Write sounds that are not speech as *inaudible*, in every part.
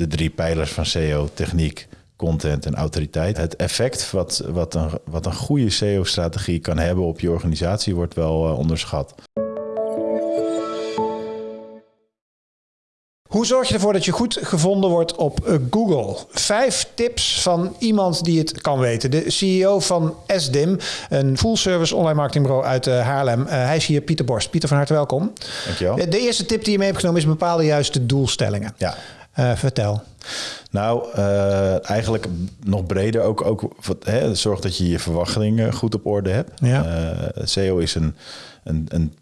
de drie pijlers van SEO, techniek, content en autoriteit. Het effect wat, wat, een, wat een goede SEO-strategie kan hebben op je organisatie wordt wel uh, onderschat. Hoe zorg je ervoor dat je goed gevonden wordt op eh, Google? Vijf tips van iemand die het kan weten. De CEO van SDIM, een full-service online marketingbureau uit uh, Haarlem. Uh, hij is hier Pieter Borst. Pieter, van harte welkom. Dankjewel. De eerste tip die je mee hebt genomen is bepaalde juiste doelstellingen. Ja. Vertel. Nou, eigenlijk nog breder ook, ook hè, zorg dat je je verwachtingen goed op orde hebt. Ja. SEO is een, een, een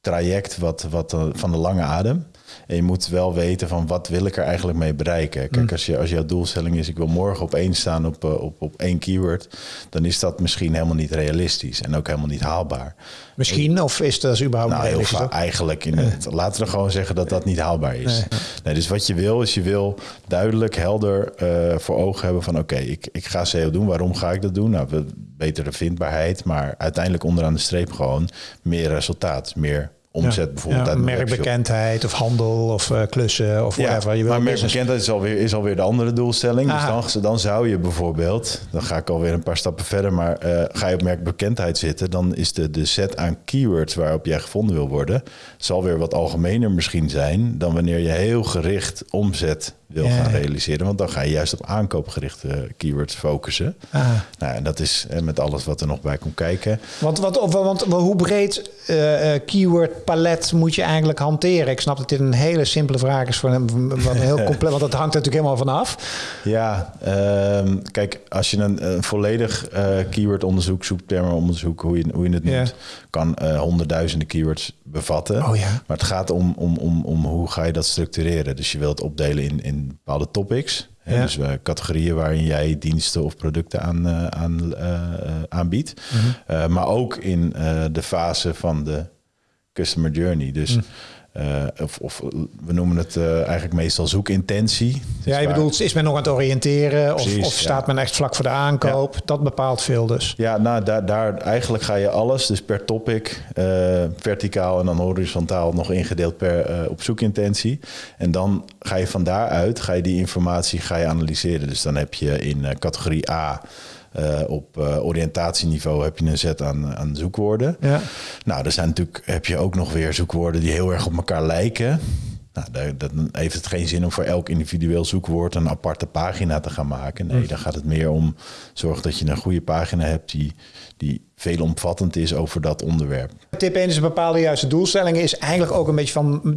traject wat, wat van de lange adem. En je moet wel weten van wat wil ik er eigenlijk mee bereiken. Kijk, mm. als, je, als jouw doelstelling is, ik wil morgen op één staan op, eh, op, op één keyword, dan is dat misschien helemaal niet realistisch en ook helemaal niet haalbaar. Misschien, of is dat überhaupt nou? Heel eigenlijk, in het, laten we gewoon zeggen dat dat niet haalbaar is. Nee. dus wat je wil, is je wil duidelijk, helder uh, voor ogen hebben van oké, ik, ik ga SEO doen. Waarom ga ik dat doen? Nou, betere vindbaarheid, maar uiteindelijk onderaan de streep gewoon meer resultaat, meer omzet bijvoorbeeld. Ja, merkbekendheid of handel of uh, klussen of whatever. Ja, je maar merkbekendheid is alweer, is alweer de andere doelstelling. Dus dan, dan zou je bijvoorbeeld, dan ga ik alweer een paar stappen verder, maar uh, ga je op merkbekendheid zitten, dan is de, de set aan keywords waarop jij gevonden wil worden, zal weer wat algemener misschien zijn dan wanneer je heel gericht omzet wil gaan realiseren. Want dan ga je juist op aankoopgerichte keywords focussen. Ah. Nou, en dat is met alles wat er nog bij komt kijken. Want, wat, of, want hoe breed uh, keyword palet moet je eigenlijk hanteren? Ik snap dat dit een hele simpele vraag is voor een, wat heel *laughs* compleet, want dat hangt natuurlijk helemaal vanaf. Ja, um, kijk, als je een, een volledig uh, keywordonderzoek, zoektermenonderzoek, hoe je, hoe je het noemt, kan uh, honderdduizenden keywords bevatten. Oh, ja. Maar het gaat om, om, om, om hoe ga je dat structureren. Dus je wilt opdelen in, in bepaalde topics. Ja. Dus uh, categorieën waarin jij diensten of producten aan, uh, aan uh, aanbiedt. Mhm. Mm -hmm. maar ook in de fase van de customer journey. Dus mm. Uh, of, of, we noemen het uh, eigenlijk meestal zoekintentie. Dus ja, je waar... bedoelt, is men nog aan het oriënteren Precies, of, of staat ja. men echt vlak voor de aankoop? Ja. Dat bepaalt veel dus. Ja, nou daar, daar eigenlijk ga je alles, dus per topic, uh, verticaal en dan horizontaal nog ingedeeld per op zoekintentie. En dan ga je van daaruit, ga je die informatie ga je analyseren. Dus dan heb je in categorie A uh, op uh, oriëntatieniveau heb je een set aan, aan zoekwoorden. Ja. Nou, er zijn natuurlijk, heb je ook nog weer zoekwoorden die heel erg op elkaar lijken. Nou, dan heeft het geen zin om voor elk individueel zoekwoord een aparte pagina te gaan maken. Nee, dan gaat het meer om zorg dat je een goede pagina hebt die, die veelomvattend is over dat onderwerp. Tip 1 is een bepaalde juiste doelstelling. Is eigenlijk ook een beetje van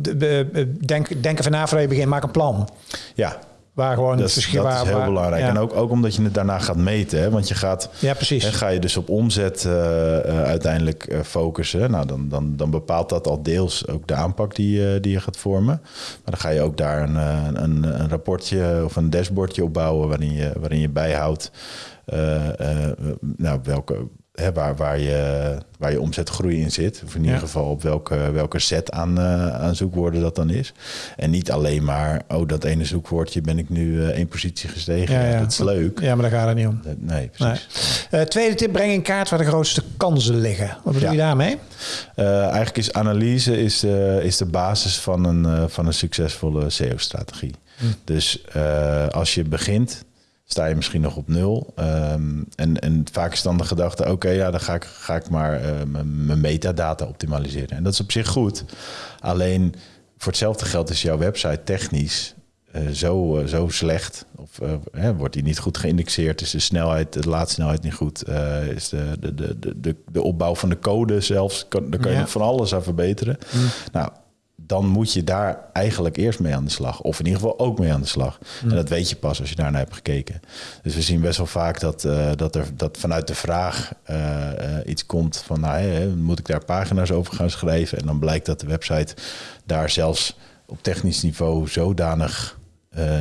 denk, denken van na voordat je begint, maak een plan. Ja, Waar gewoon dat, is, dat is heel waar, belangrijk. Ja. En ook, ook omdat je het daarna gaat meten. Hè? Want je gaat, ja, precies. Ga je dus op omzet uh, uh, uiteindelijk uh, focussen. Nou, dan, dan, dan bepaalt dat al deels ook de aanpak die, die je gaat vormen. Maar dan ga je ook daar een, een, een rapportje of een dashboardje op bouwen... waarin je, waarin je bijhoudt nou, welke hè, waar, waar, je, waar je omzetgroei in zit. Of in ieder ja. geval op welke, welke set aan, uh, aan zoekwoorden dat dan is. En niet alleen maar, oh, dat ene zoekwoordje ben ik nu uh, één positie gestegen. Ja, ja. Dat is leuk. Ja, maar daar gaat het niet om. Dat, nee, precies. Nee. Uh, tweede tip, breng in kaart waar de grootste kansen liggen. Wat bedoel je daarmee? eigenlijk is analyse is, is de basis van een, van een succesvolle SEO-strategie. Hm. Dus als je begint sta je misschien nog op nul. Um, en, en vaak is dan de gedachte, oké, okay, ja, dan ga ik, ga ik maar uh, mijn metadata optimaliseren. En dat is op zich goed. Alleen voor hetzelfde geld is jouw website technisch uh, zo, uh, zo slecht. Of wordt die niet goed geïndexeerd? Is de snelheid, de laadsnelheid niet goed? is de, de, de, de, de opbouw van de code zelfs, kan, daar kan je ja. nog van alles aan verbeteren. Mm. Nou, dan moet je daar eigenlijk eerst mee aan de slag. Of in ieder geval ook mee aan de slag. Mm. En dat weet je pas als je daarnaar hebt gekeken. Dus we zien best wel vaak dat, uh, dat, er, dat vanuit de vraag uh, uh, iets komt van... nou, hey, moet ik daar pagina's over gaan schrijven? En dan blijkt dat de website daar zelfs op technisch niveau zodanig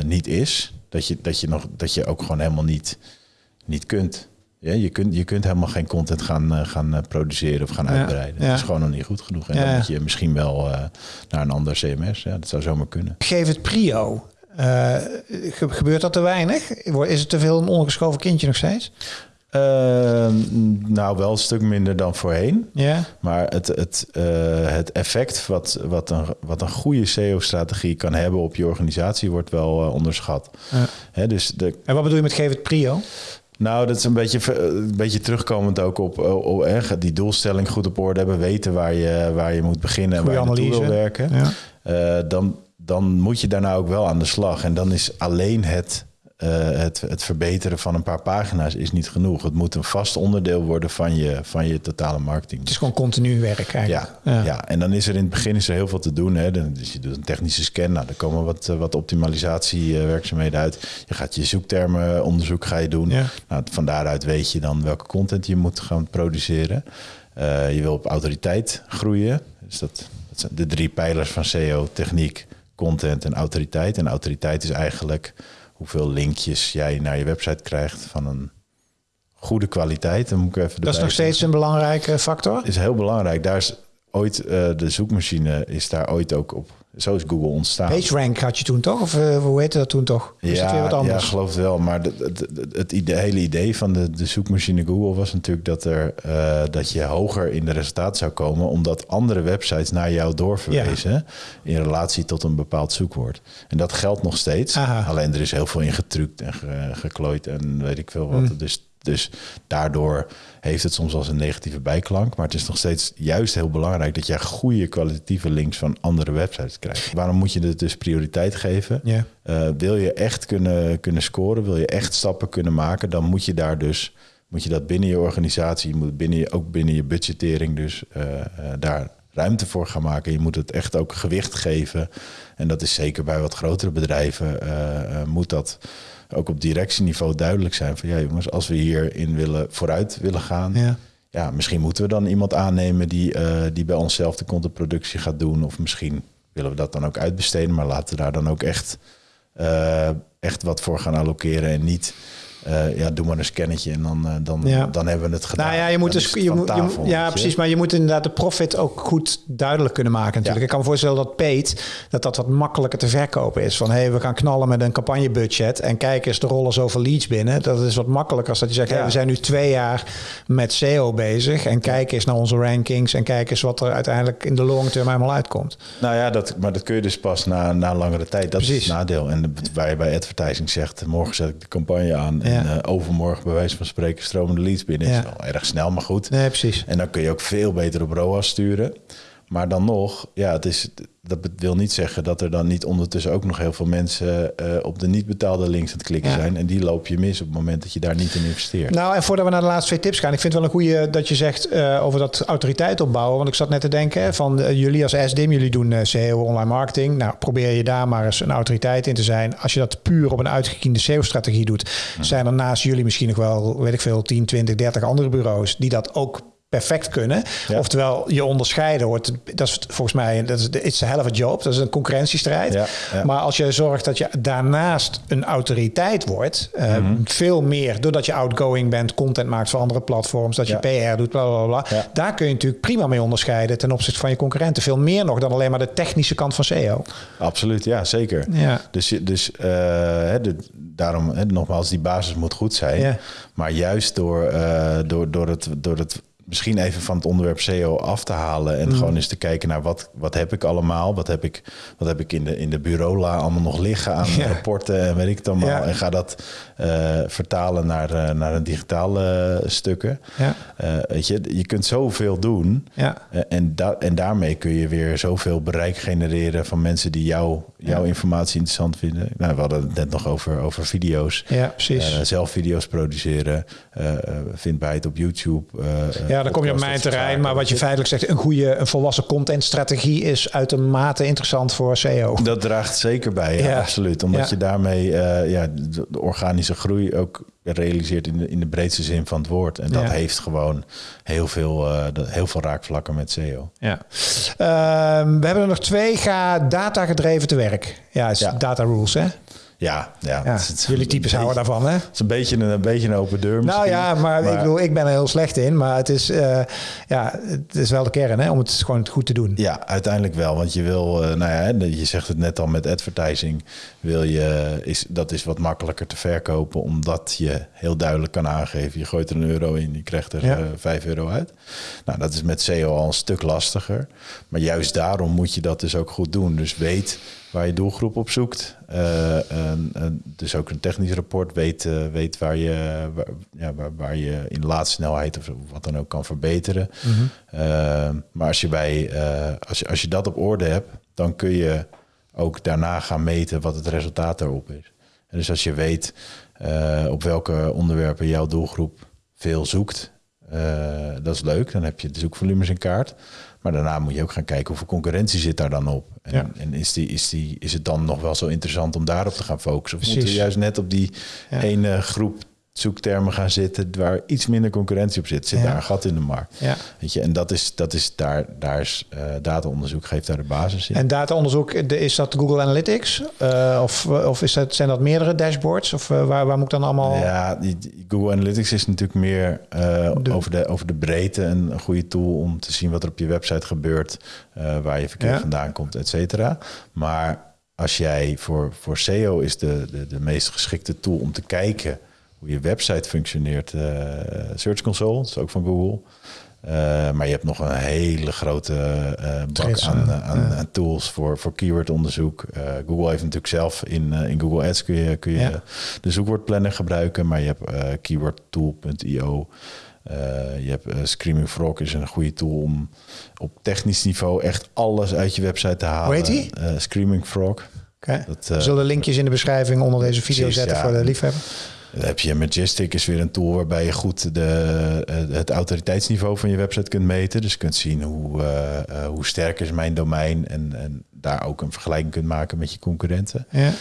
niet is... Dat je, dat, je nog, dat je ook gewoon helemaal niet, niet kunt. Ja, je, kunt, je kunt helemaal geen content gaan, uh, gaan uh, produceren of gaan Ja, uitbreiden. ja. Dat is gewoon nog niet goed genoeg. En Ja. dan moet je misschien wel uh, naar een ander CMS. Ja, dat zou zomaar kunnen. Geef het prio. Uh, ge- gebeurt dat te weinig? Is het te veel een ongeschoven kindje nog steeds? Uh, nou, wel een stuk minder dan voorheen. Ja. Maar het, het, het effect wat, wat, een, wat een goede SEO-strategie kan hebben op je organisatie wordt wel onderschat. Hè, dus de, En wat bedoel je met geef het prio? Nou, dat is een beetje, een beetje terugkomend ook op, op, op eh, die doelstelling goed op orde hebben, weten waar je, waar je moet beginnen en waar je naartoe wil analyse. werken. Ja. Eh, dan, dan moet je daarna ook wel aan de slag. En dan is alleen het, eh, het, het verbeteren van een paar pagina's is niet genoeg. Het moet een vast onderdeel worden van je, van je totale marketing. Het is gewoon continu werk eigenlijk. Ja, ja. en dan is er in het begin is er heel veel te doen. Hè. Dus je doet een technische scan, nou, er komen wat, eh, wat optimalisatiewerkzaamheden uit. Je gaat je zoektermenonderzoek ga je doen. Ja. Nou, van daaruit weet je dan welke content je moet gaan produceren. Eh, je wil op autoriteit groeien. Dus dat, dat zijn de drie pijlers van SEO, techniek, content en autoriteit. En autoriteit is eigenlijk hoeveel linkjes jij naar je website krijgt van een goede kwaliteit. Dan moet ik even Dat is nog steeds een belangrijke factor. is heel belangrijk. Daar is ooit uh, de zoekmachine is daar ooit ook op. Zo is Google ontstaan. PageRank had je toen toch? Of uh, hoe heette dat toen toch? Is ja, weer wat anders? ja, geloof het wel. Maar het, het, het, idee, hele idee van de, de zoekmachine Google was natuurlijk dat, er, uh, dat je hoger in de resultaten zou komen, omdat andere websites naar jou doorverwezen ja. in relatie tot een bepaald zoekwoord. En dat geldt nog steeds. Aha. Alleen er is heel veel in getrukt en ge, geklooid en weet ik veel wat. Mm. Dus dus daardoor heeft het soms eens een negatieve bijklank. Maar het is nog steeds juist heel belangrijk dat jij goede kwalitatieve links van andere websites krijgt. Waarom moet je het dus prioriteit geven? Ja. Uh, wil je echt kunnen, kunnen scoren, wil je echt stappen kunnen maken, dan moet je daar dus. Moet je dat binnen je organisatie, moet binnen je, ook binnen je budgettering, dus uh, uh, daar ruimte voor gaan maken. Je moet het echt ook gewicht geven. En dat is zeker bij wat grotere bedrijven, moet dat ook op directieniveau duidelijk zijn van ja jongens, als we hierin willen vooruit willen gaan, Ja. ja, misschien moeten we dan iemand aannemen die, uh, die bij onszelf de contentproductie gaat doen. Of misschien willen we dat dan ook uitbesteden, maar laten we daar dan ook echt, uh, echt wat voor gaan allokeren en niet. Uh, ja, doe maar een scannetje en dan, uh, dan, Ja. dan hebben we het gedaan. Nou ja, je moet dus, je moet, tafel, ja, je. precies. Maar je moet inderdaad de profit ook goed duidelijk kunnen maken. Natuurlijk. Ja. Ik kan me voorstellen dat Paid dat dat wat makkelijker te verkopen is. Van hé, hey, we gaan knallen met een campagnebudget en kijk eens, er rollen zoveel leads binnen. Dat is wat makkelijker als dat je zegt, Ja. hey, we zijn nu twee jaar met SEO bezig en kijk eens naar onze rankings en kijk eens wat er uiteindelijk in de long term helemaal uitkomt. Nou ja, dat, maar dat kun je dus pas na, na langere tijd. Dat is het nadeel. En de- waar je bij advertising zegt, morgen zet ik de campagne aan. En eh, overmorgen bij wijze van spreken stromen de leads binnen. Ja. is wel erg snel, maar goed. Nee, precies. En dan kun je ook veel beter op ROAS sturen. Maar dan nog, ja, het is, dat wil niet zeggen dat er dan niet ondertussen ook nog heel veel mensen eh, op de niet betaalde links aan het klikken Ja. zijn. En die loop je mis op het moment dat je daar niet in investeert. Nou, en voordat we naar de laatste twee tips gaan, ik vind het wel een goede dat je zegt eh, over dat autoriteit opbouwen. Want ik zat net te denken van eh, jullie als SDIM, jullie doen eh, SEO online marketing. Nou, probeer je daar maar eens een autoriteit in te zijn. Als je dat puur op een uitgekiende SEO-strategie doet, zijn er naast jullie misschien nog wel, weet ik veel, 10, 20, 30 andere bureaus die dat ook perfect kunnen. Ja. Oftewel, je onderscheiden wordt, dat is volgens mij, dat is, it's a hell of a job. Dat is een concurrentiestrijd. Ja, ja. Maar als je zorgt dat je daarnaast een autoriteit wordt, eh, Mhm. veel meer, doordat je outgoing bent, content maakt voor andere platforms, dat je PR doet, bla bla bla. Daar kun je natuurlijk prima mee onderscheiden ten opzichte van je concurrenten. Veel meer nog dan alleen maar de technische kant van SEO. Absoluut, ja, zeker. Ja. Dus, dus hè, de, daarom, nogmaals, die basis moet goed zijn. Maar juist door, eh, door, door, het, door het misschien even van het onderwerp SEO af te halen Mm. en gewoon eens te kijken naar wat, wat heb ik allemaal, wat heb ik, wat heb ik in de, in de bureaula allemaal nog liggen aan *laughs* Ja. rapporten en weet ik het allemaal. Ja. En ga dat eh, vertalen naar, eh, naar een digitale stukken. Ja. Eh, weet je, je kunt zoveel doen. Ja. En, da en daarmee kun je weer zoveel bereik genereren van mensen die jou, jouw informatie interessant vinden. Nou, we hadden het net nog over, over video's. Ja, precies. Zelf video's produceren, vindbaarheid op YouTube. eh, ja, dan kom je op mijn terrein. Maar wat je feitelijk zegt, een goede, een volwassen contentstrategie is uitermate interessant voor SEO. Dat draagt zeker bij, ja, Ja. absoluut. Omdat Ja. je daarmee eh, ja, de, organische groei ook realiseert in de, in de breedste zin van het woord. En dat Ja. heeft gewoon heel veel, de- heel veel raakvlakken met SEO. Ja. Ehm, we hebben er nog twee. Ga data gedreven te werk. Ja, is Ja. data rules, hè? Ja, ja. Ja, het is- het is jullie types houden daarvan, hè? Het is een beetje een, een beetje een open deur Nou ja, maar, ik bedoel, ik ben er heel slecht in. Maar het is, eh, ja, het is wel de kern, hè? Om het gewoon goed te doen. Ja, uiteindelijk wel. Want je wil, eh, nou ja, je zegt het net al met advertising. Wil je, is, dat is wat makkelijker te verkopen, omdat je heel duidelijk kan aangeven: je gooit er een euro in, je krijgt er Ja. eh, vijf euro uit. Nou, dat is met SEO al een stuk lastiger. Maar juist daarom moet je dat dus ook goed doen. Dus weet waar je doelgroep op zoekt. Eh, en- en dus ook een technisch rapport. Weet, weet waar, je, waar, ja, waar, waar je in laadsnelheid of wat dan ook kan verbeteren. Eh, maar als je, bij, eh, als, je, als je dat op orde hebt, dan kun je ook daarna gaan meten wat het resultaat daarop is. En dus als je weet op welke onderwerpen jouw doelgroep veel zoekt, dat is leuk. Dan heb je de zoekvolumes in kaart. Maar daarna moet je ook gaan kijken hoeveel concurrentie zit daar dan op. En, Ja. en is, die, is, die, is het dan nog wel zo interessant om daarop te gaan focussen? Of moeten we Precies. juist net op die Ja. ene groep zoektermen gaan zitten waar iets minder concurrentie op zit? Zit Ja. daar een gat in de markt? Ja. Weet je, en dat is, dat is daar, daar is uh, dataonderzoek geeft daar de basis in. En dataonderzoek, de- is dat Google Analytics? Eh, of of is dat, zijn dat meerdere dashboards? Of eh, waar, waar moet ik dan allemaal... Ja, die, Google Analytics is natuurlijk meer De- over, de, over de breedte en een goede tool om te zien wat er op je website gebeurt, waar je verkeer Ja. vandaan komt, et cetera. Maar als jij voor, voor SEO is de, de, de meest geschikte tool om te kijken hoe je website functioneert, uh, Search Console, dat is ook van Google. Uh, maar je hebt nog een hele grote uh, bak aan, aan, tools voor, voor keywordonderzoek. Google heeft natuurlijk zelf in, in Google Ads kun je, kun je Ja. de zoekwoordplanner gebruiken, maar je hebt keywordtool.io. Je hebt Screaming Frog is een goede tool om op technisch niveau echt alles uit je website te halen. Hoe heet die? Screaming Frog. Dat, We zullen linkjes in de beschrijving onder deze video precies, zetten ja. voor de liefhebber. Dan heb je Majestic is weer een tool waarbij je goed de, eh, het autoriteitsniveau van je website kunt meten. Dus je kunt zien hoe, eh, eh, hoe sterk is mijn domein en, en daar ook een vergelijking kunt maken met je concurrenten. Ja.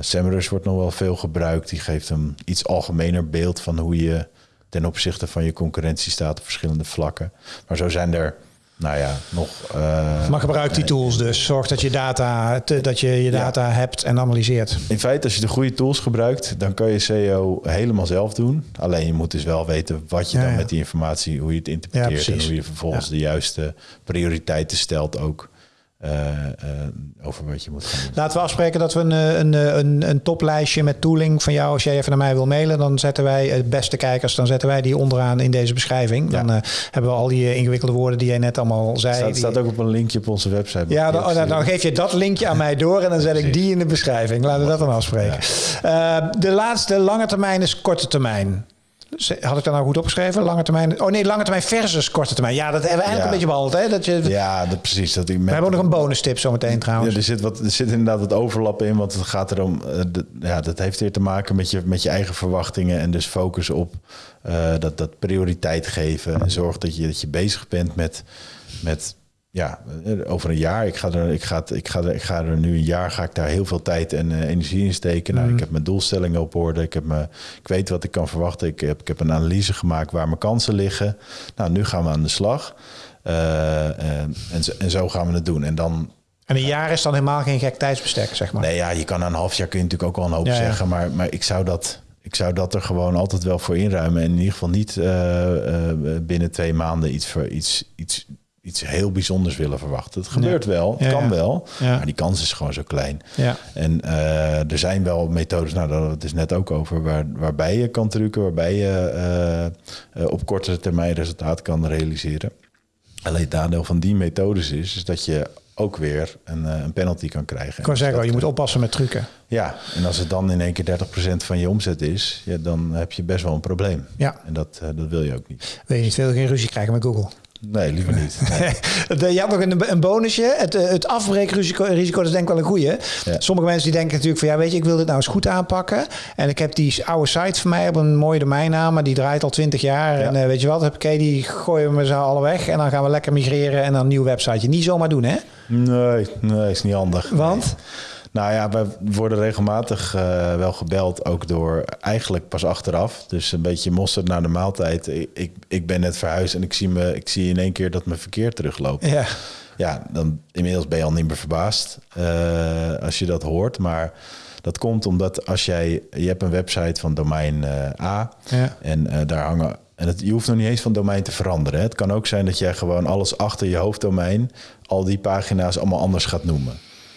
Semrush wordt nog wel veel gebruikt. Die geeft een iets algemener beeld van hoe je ten opzichte van je concurrentie staat op verschillende vlakken. Maar zo zijn er, nou ja, nog. eh, Maar gebruik die tools dus. Zorg dat je data, te- dat je, je data hebt en analyseert. In feite, als je de goede tools gebruikt, dan kan je SEO helemaal zelf doen. Alleen je moet dus wel weten wat je Ja, dan ja. met die informatie, hoe je het interpreteert en hoe je vervolgens de juiste prioriteiten stelt ook over wat je moet gaan doen. Laten we afspreken dat we een, eh, een, eh, een, een toplijstje met tooling van jou, als jij even naar mij wil mailen, dan zetten wij het beste kijkers, dan zetten wij die onderaan in deze beschrijving. Dan Ja. eh, hebben we al die eh, ingewikkelde woorden die jij net allemaal zei. staat, die- staat ook op een linkje op onze website. Ja, dan, ik je dan, geef je dat linkje aan mij door en dan zet ik die in de beschrijving. Laten we dat dan afspreken. Eh, de laatste lange termijn is korte termijn. Had ik dat nou goed opgeschreven? Lange termijn. Oh nee, lange termijn versus korte termijn. Ja, dat hebben we eigenlijk Ja. een beetje behandeld. Hè? Dat je, Ja, dat, precies. Dat ik we hebben ook nog een bonus tip zometeen trouwens. Ja, er, zit wat, er zit inderdaad wat overlap in, want het gaat erom, eh, de- ja, dat heeft weer te maken met je, met je eigen verwachtingen en dus focus op eh, dat, dat prioriteit geven en zorg dat je, dat je bezig bent met, met ja, eh, over een jaar, ik ga, er, ik, ga, ik, ga er, ik ga er nu een jaar, ga ik daar heel veel tijd en eh, energie in steken. Nou, ik heb mijn doelstellingen op orde, ik, heb me, ik weet wat ik kan verwachten, ik heb, ik heb een analyse gemaakt waar mijn kansen liggen. Nou, nu gaan we aan de slag. Eh, en, en, zo, en zo gaan we het doen. En dan En een jaar is dan helemaal geen gek tijdsbestek, zeg maar. Nee, ja, je kan een half jaar kun je natuurlijk ook al een hoop Ja, ja. zeggen. Maar, maar ik, zou dat, ik zou dat er gewoon altijd wel voor inruimen. En in ieder geval niet binnen twee maanden iets, voor, iets, iets, iets heel bijzonders willen verwachten. Het gebeurt wel, het Ja, kan ja. wel. Maar die kans is gewoon zo klein. Ja. En eh, er zijn wel methodes, nou daar hadden we het is net ook over, waar, waarbij je kan trucken, waarbij je eh, eh, op kortere termijn resultaat kan realiseren. Alleen het nadeel van die methodes is, is dat je ook weer een, een penalty kan krijgen. Ik kan zeggen, Dat- je moet oppassen met trucken. ja, en als het dan in één keer 30% van je omzet is, ja, dan heb je best wel een probleem. Ja. En dat, dat wil je ook niet. Wil je niet veel geen ruzie krijgen met Google? Nee, liever niet. Nee. *laughs* De- Je had nog een, een bonusje. Het, eh, het afbreekrisico risico, dat is denk ik wel een goeie. Ja. Sommige mensen die denken natuurlijk van... ja, weet je, ik wil dit nou eens goed aanpakken. En ik heb die oude site van mij op een mooie domeinnaam... maar die draait al 20 jaar. Ja. En eh, weet je wat, heb ik, die gooien we met z'n allen weg... en dan gaan we lekker migreren en dan een nieuw websiteje. Niet zomaar doen, hè? nee, nee, is niet handig. Want? Nou ja, we worden regelmatig eh, wel gebeld, ook door eigenlijk pas achteraf. Dus een beetje mosterd naar de maaltijd. Ik, ik, ik ben net verhuisd en ik zie, me, ik zie in één keer dat mijn verkeer terugloopt. Ja. Ja, dan inmiddels ben je al niet meer verbaasd eh, als je dat hoort. Maar Dat komt omdat als jij, je hebt een website van domein eh, A Ja. en daar hangen. En het, je hoeft nog niet eens van domein te veranderen. Hè. Het kan ook zijn dat jij gewoon alles achter je hoofddomein, al die pagina's allemaal anders gaat noemen.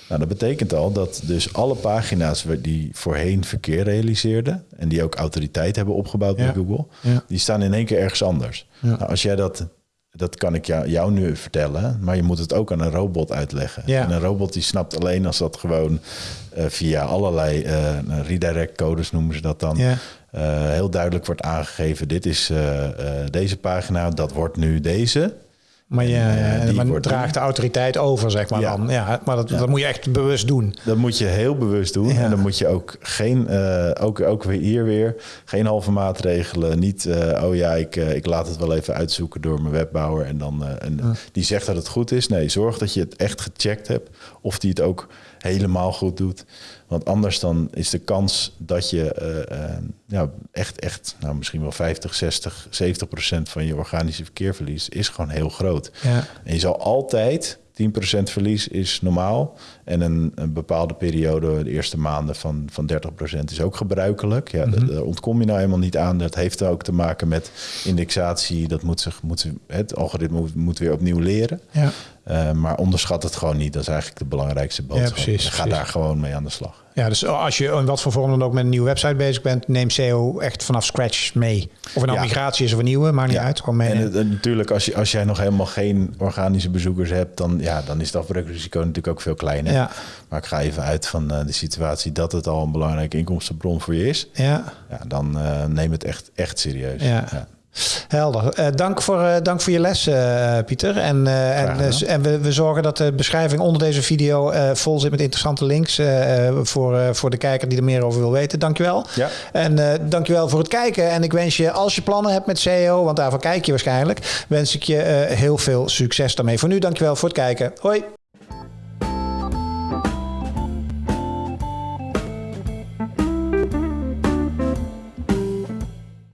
Nou, dat betekent al dat dus alle pagina's die voorheen verkeer realiseerden en die ook autoriteit hebben opgebouwd Ja. bij Google, Ja. die staan in één keer ergens anders. Ja. Nou, als jij dat, dat kan ik jou, jou nu vertellen, maar je moet het ook aan een robot uitleggen. En een robot die snapt alleen als dat gewoon eh, via allerlei eh, redirect codes noemen ze dat dan. Eh, heel duidelijk wordt aangegeven: dit is deze pagina, dat wordt nu deze. Maar je En, eh, maar draagt de autoriteit over, zeg maar Ja. dan. Ja, maar dat, dat moet je echt bewust doen. Dat moet je heel bewust doen. Ja. En dan moet je ook geen, eh, ook, ook weer hier weer, geen halve maatregelen. Niet, eh, oh ja, ik, ik laat het wel even uitzoeken door mijn webbouwer. En dan en die zegt dat het goed is. Nee, zorg dat je het echt gecheckt hebt. Of die het ook helemaal goed doet. Want anders dan is de kans dat je eh, ja, echt, echt, nou misschien wel 50, 60, 70 procent van je organische verkeer verliest, is gewoon heel groot. Ja. En je zal altijd 10% verlies is normaal. En een, een bepaalde periode, de eerste maanden van, van 30% is ook gebruikelijk. Ja, Mhm. da- daar ontkom je nou helemaal niet aan. Dat heeft ook te maken met indexatie. Dat moet zich, moet, het algoritme moet, moet weer opnieuw leren. Ja. Eh, maar onderschat het gewoon niet. Dat is eigenlijk de belangrijkste boodschap. precies, Ga precies. daar gewoon mee aan de slag. ja, dus als je in wat voor vorm dan ook met een nieuwe website bezig bent, neem SEO echt vanaf scratch mee. Of het nou Ja. migratie is of een nieuwe, maakt niet uit. Gewoon mee. En en natuurlijk, als, je, als jij nog helemaal geen organische bezoekers hebt, dan, ja, dan is het afbreukrisico natuurlijk ook veel kleiner. Ja. Maar ik ga even uit van eh, de situatie dat het al een belangrijke inkomstenbron voor je is. ja. Ja, dan eh, neem het echt, echt serieus. Ja. Helder. Eh, dank, voor, dank voor je les, Pieter. En, en, en we, we zorgen dat de beschrijving onder deze video vol zit met interessante links voor, voor de kijker die er meer over wil weten. Dankjewel. Ja. En dankjewel voor het kijken. En ik wens je, als je plannen hebt met SEO, want daarvoor kijk je waarschijnlijk, wens ik je heel veel succes daarmee. Voor nu, dankjewel voor het kijken. Hoi.